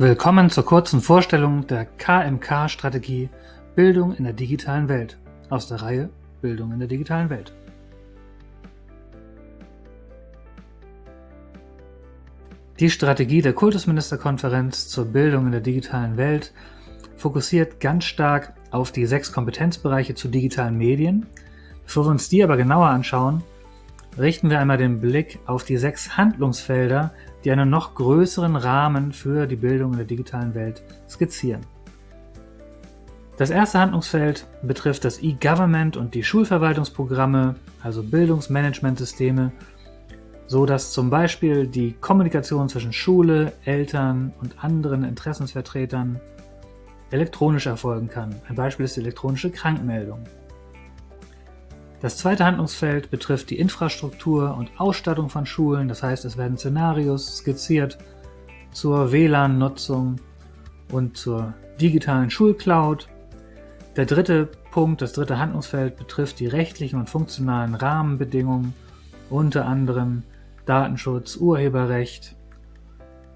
Willkommen zur kurzen Vorstellung der KMK-Strategie Bildung in der digitalen Welt aus der Reihe Bildung in der digitalen Welt. Die Strategie der Kultusministerkonferenz zur Bildung in der digitalen Welt fokussiert ganz stark auf die sechs Kompetenzbereiche zu digitalen Medien. Bevor wir uns die aber genauer anschauen, richten wir einmal den Blick auf die sechs Handlungsfelder, die einen noch größeren Rahmen für die Bildung in der digitalen Welt skizzieren. Das erste Handlungsfeld betrifft das E-Government und die Schulverwaltungsprogramme, also Bildungsmanagementsysteme, so dass zum Beispiel die Kommunikation zwischen Schule, Eltern und anderen Interessensvertretern elektronisch erfolgen kann. Ein Beispiel ist die elektronische Krankmeldung. Das zweite Handlungsfeld betrifft die Infrastruktur und Ausstattung von Schulen, das heißt es werden Szenarios skizziert zur WLAN-Nutzung und zur digitalen Schulcloud. Der dritte Punkt, das dritte Handlungsfeld betrifft die rechtlichen und funktionalen Rahmenbedingungen, unter anderem Datenschutz, Urheberrecht.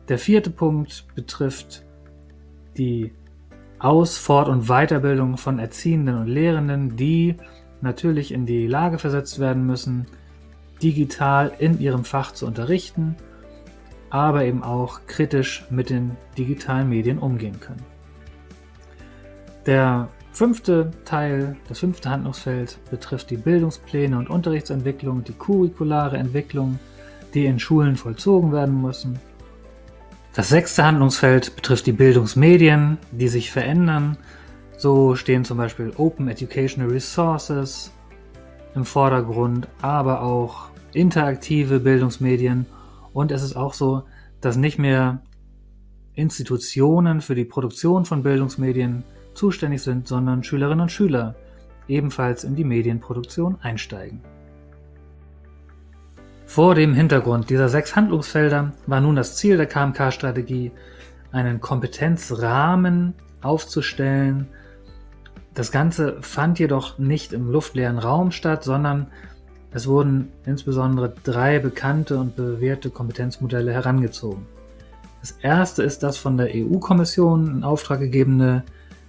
Der vierte Punkt betrifft die Aus-, Fort- und Weiterbildung von Erziehenden und Lehrenden, die natürlich in die Lage versetzt werden müssen, digital in ihrem Fach zu unterrichten, aber eben auch kritisch mit den digitalen Medien umgehen können. Der fünfte Teil, das fünfte Handlungsfeld betrifft die Bildungspläne und Unterrichtsentwicklung, die curriculare Entwicklung, die in Schulen vollzogen werden müssen. Das sechste Handlungsfeld betrifft die Bildungsmedien, die sich verändern so stehen zum Beispiel Open Educational Resources im Vordergrund, aber auch interaktive Bildungsmedien. Und es ist auch so, dass nicht mehr Institutionen für die Produktion von Bildungsmedien zuständig sind, sondern Schülerinnen und Schüler ebenfalls in die Medienproduktion einsteigen. Vor dem Hintergrund dieser sechs Handlungsfelder war nun das Ziel der KMK-Strategie, einen Kompetenzrahmen aufzustellen, das Ganze fand jedoch nicht im luftleeren Raum statt, sondern es wurden insbesondere drei bekannte und bewährte Kompetenzmodelle herangezogen. Das erste ist das von der EU-Kommission in Auftrag gegebene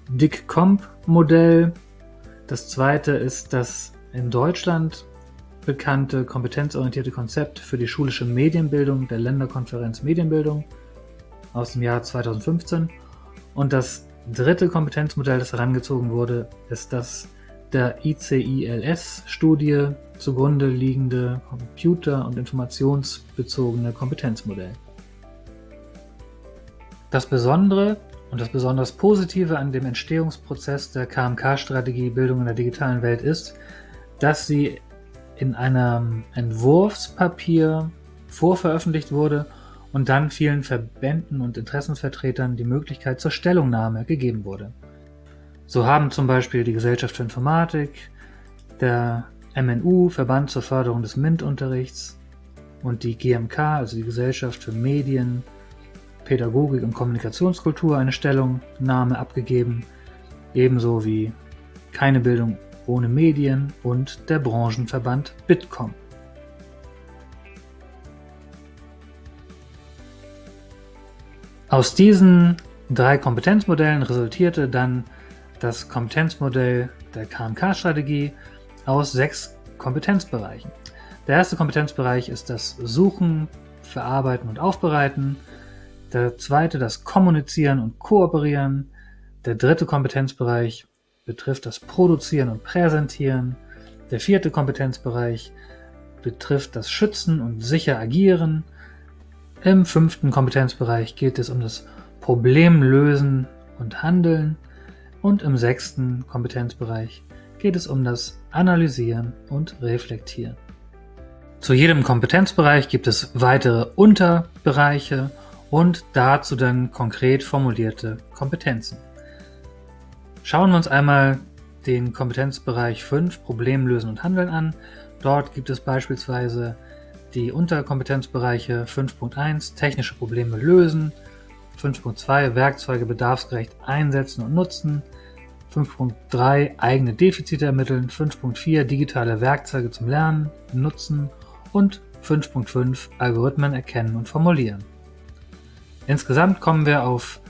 DIC-Comp-Modell. Das zweite ist das in Deutschland bekannte kompetenzorientierte Konzept für die schulische Medienbildung der Länderkonferenz Medienbildung aus dem Jahr 2015. Und das dritte Kompetenzmodell, das herangezogen wurde, ist das der ICILS-Studie zugrunde liegende computer- und informationsbezogene Kompetenzmodell. Das Besondere und das besonders Positive an dem Entstehungsprozess der KMK-Strategie Bildung in der digitalen Welt ist, dass sie in einem Entwurfspapier vorveröffentlicht wurde und dann vielen Verbänden und Interessensvertretern die Möglichkeit zur Stellungnahme gegeben wurde. So haben zum Beispiel die Gesellschaft für Informatik, der MNU, Verband zur Förderung des MINT-Unterrichts und die GMK, also die Gesellschaft für Medien, Pädagogik und Kommunikationskultur, eine Stellungnahme abgegeben, ebenso wie keine Bildung ohne Medien und der Branchenverband Bitkom. Aus diesen drei Kompetenzmodellen resultierte dann das Kompetenzmodell der KMK-Strategie aus sechs Kompetenzbereichen. Der erste Kompetenzbereich ist das Suchen, Verarbeiten und Aufbereiten. Der zweite das Kommunizieren und Kooperieren. Der dritte Kompetenzbereich betrifft das Produzieren und Präsentieren. Der vierte Kompetenzbereich betrifft das Schützen und sicher agieren. Im fünften Kompetenzbereich geht es um das Problemlösen und Handeln und im sechsten Kompetenzbereich geht es um das Analysieren und Reflektieren. Zu jedem Kompetenzbereich gibt es weitere Unterbereiche und dazu dann konkret formulierte Kompetenzen. Schauen wir uns einmal den Kompetenzbereich 5 Problemlösen und Handeln an. Dort gibt es beispielsweise die Unterkompetenzbereiche 5.1 technische Probleme lösen, 5.2 Werkzeuge bedarfsgerecht einsetzen und nutzen, 5.3 eigene Defizite ermitteln, 5.4 digitale Werkzeuge zum Lernen nutzen und 5.5 Algorithmen erkennen und formulieren. Insgesamt kommen wir auf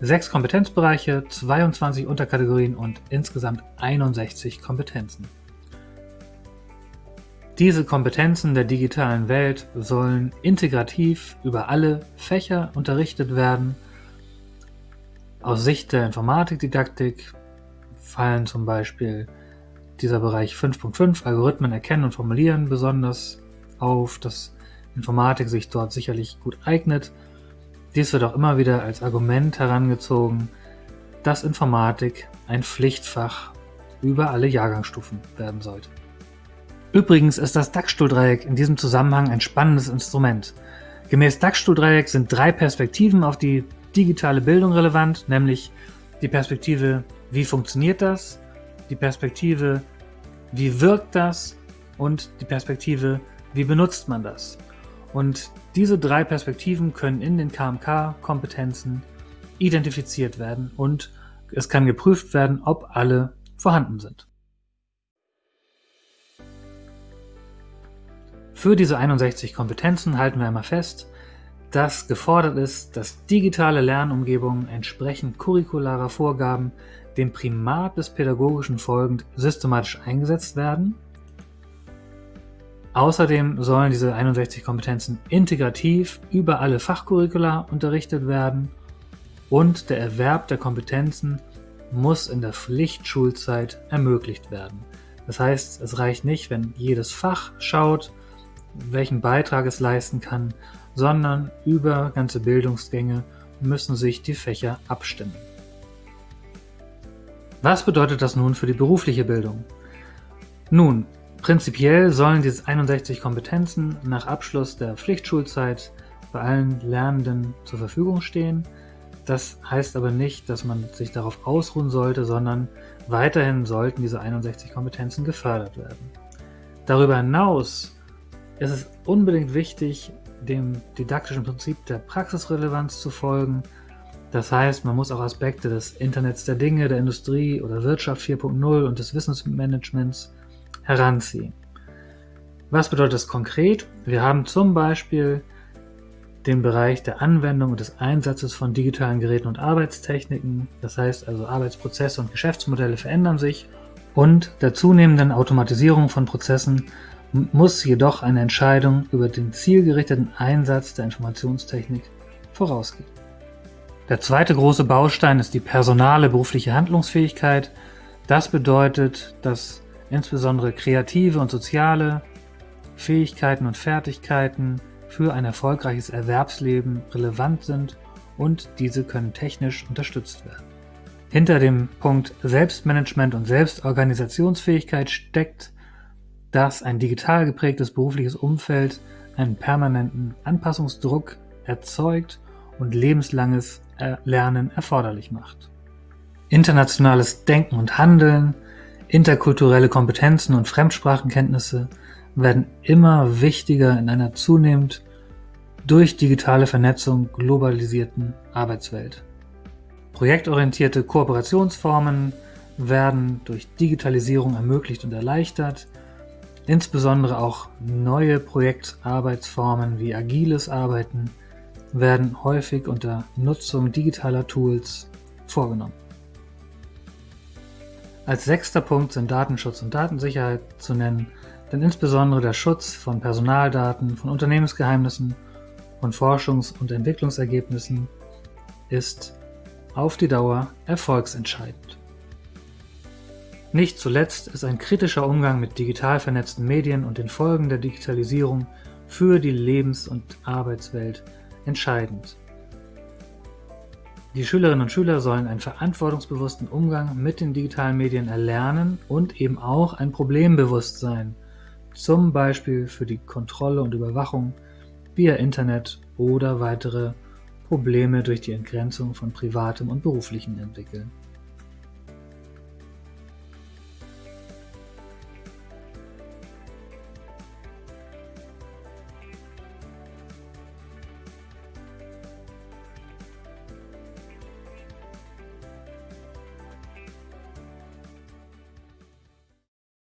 sechs Kompetenzbereiche, 22 Unterkategorien und insgesamt 61 Kompetenzen. Diese Kompetenzen der digitalen Welt sollen integrativ über alle Fächer unterrichtet werden. Aus Sicht der Informatikdidaktik fallen zum Beispiel dieser Bereich 5.5 Algorithmen erkennen und formulieren besonders auf, dass Informatik sich dort sicherlich gut eignet. Dies wird auch immer wieder als Argument herangezogen, dass Informatik ein Pflichtfach über alle Jahrgangsstufen werden sollte. Übrigens ist das Dachstuhldreieck in diesem Zusammenhang ein spannendes Instrument. Gemäß Dachstuhldreieck sind drei Perspektiven auf die digitale Bildung relevant, nämlich die Perspektive, wie funktioniert das, die Perspektive, wie wirkt das und die Perspektive, wie benutzt man das. Und diese drei Perspektiven können in den KMK-Kompetenzen identifiziert werden und es kann geprüft werden, ob alle vorhanden sind. Für diese 61 Kompetenzen halten wir einmal fest, dass gefordert ist, dass digitale Lernumgebungen entsprechend curricularer Vorgaben dem Primat des Pädagogischen folgend systematisch eingesetzt werden. Außerdem sollen diese 61 Kompetenzen integrativ über alle Fachcurricula unterrichtet werden und der Erwerb der Kompetenzen muss in der Pflichtschulzeit ermöglicht werden. Das heißt, es reicht nicht, wenn jedes Fach schaut, welchen Beitrag es leisten kann, sondern über ganze Bildungsgänge müssen sich die Fächer abstimmen. Was bedeutet das nun für die berufliche Bildung? Nun, prinzipiell sollen diese 61 Kompetenzen nach Abschluss der Pflichtschulzeit bei allen Lernenden zur Verfügung stehen. Das heißt aber nicht, dass man sich darauf ausruhen sollte, sondern weiterhin sollten diese 61 Kompetenzen gefördert werden. Darüber hinaus es ist unbedingt wichtig, dem didaktischen Prinzip der Praxisrelevanz zu folgen. Das heißt, man muss auch Aspekte des Internets der Dinge, der Industrie oder Wirtschaft 4.0 und des Wissensmanagements heranziehen. Was bedeutet das konkret? Wir haben zum Beispiel den Bereich der Anwendung und des Einsatzes von digitalen Geräten und Arbeitstechniken. Das heißt also, Arbeitsprozesse und Geschäftsmodelle verändern sich und der zunehmenden Automatisierung von Prozessen muss jedoch eine Entscheidung über den zielgerichteten Einsatz der Informationstechnik vorausgehen. Der zweite große Baustein ist die personale berufliche Handlungsfähigkeit. Das bedeutet, dass insbesondere kreative und soziale Fähigkeiten und Fertigkeiten für ein erfolgreiches Erwerbsleben relevant sind und diese können technisch unterstützt werden. Hinter dem Punkt Selbstmanagement und Selbstorganisationsfähigkeit steckt dass ein digital geprägtes berufliches Umfeld einen permanenten Anpassungsdruck erzeugt und lebenslanges Lernen erforderlich macht. Internationales Denken und Handeln, interkulturelle Kompetenzen und Fremdsprachenkenntnisse werden immer wichtiger in einer zunehmend durch digitale Vernetzung globalisierten Arbeitswelt. Projektorientierte Kooperationsformen werden durch Digitalisierung ermöglicht und erleichtert, Insbesondere auch neue Projektarbeitsformen wie agiles Arbeiten werden häufig unter Nutzung digitaler Tools vorgenommen. Als sechster Punkt sind Datenschutz und Datensicherheit zu nennen, denn insbesondere der Schutz von Personaldaten, von Unternehmensgeheimnissen und Forschungs- und Entwicklungsergebnissen ist auf die Dauer erfolgsentscheidend. Nicht zuletzt ist ein kritischer Umgang mit digital vernetzten Medien und den Folgen der Digitalisierung für die Lebens- und Arbeitswelt entscheidend. Die Schülerinnen und Schüler sollen einen verantwortungsbewussten Umgang mit den digitalen Medien erlernen und eben auch ein Problembewusstsein, zum Beispiel für die Kontrolle und Überwachung via Internet oder weitere Probleme durch die Entgrenzung von privatem und beruflichem entwickeln.